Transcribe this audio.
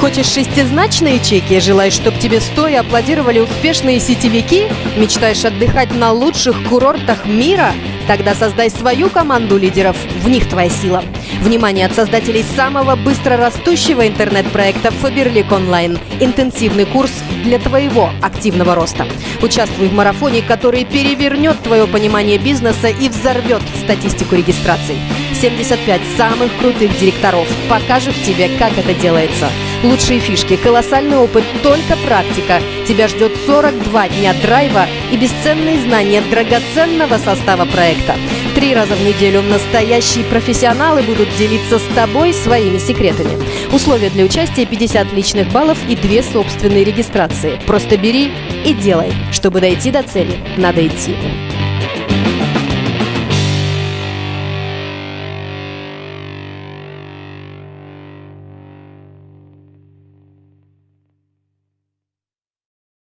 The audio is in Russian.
Хочешь шестизначные чеки? Желаешь, чтобы тебе стоя аплодировали успешные сетевики? Мечтаешь отдыхать на лучших курортах мира? Тогда создай свою команду лидеров. В них твоя сила. Внимание от создателей самого быстро растущего интернет-проекта Faberlic Online. Интенсивный курс для твоего активного роста. Участвуй в марафоне, который перевернет твое понимание бизнеса и взорвет статистику регистраций. 75 самых крутых директоров покажут тебе, как это делается. Лучшие фишки, колоссальный опыт, только практика. Тебя ждет 42 дня драйва и бесценные знания драгоценного состава проекта. Три раза в неделю настоящие профессионалы будут делиться с тобой своими секретами. Условия для участия 50 личных баллов и две собственные регистрации. Просто бери и делай. Чтобы дойти до цели, надо идти.